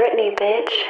Britney, bitch.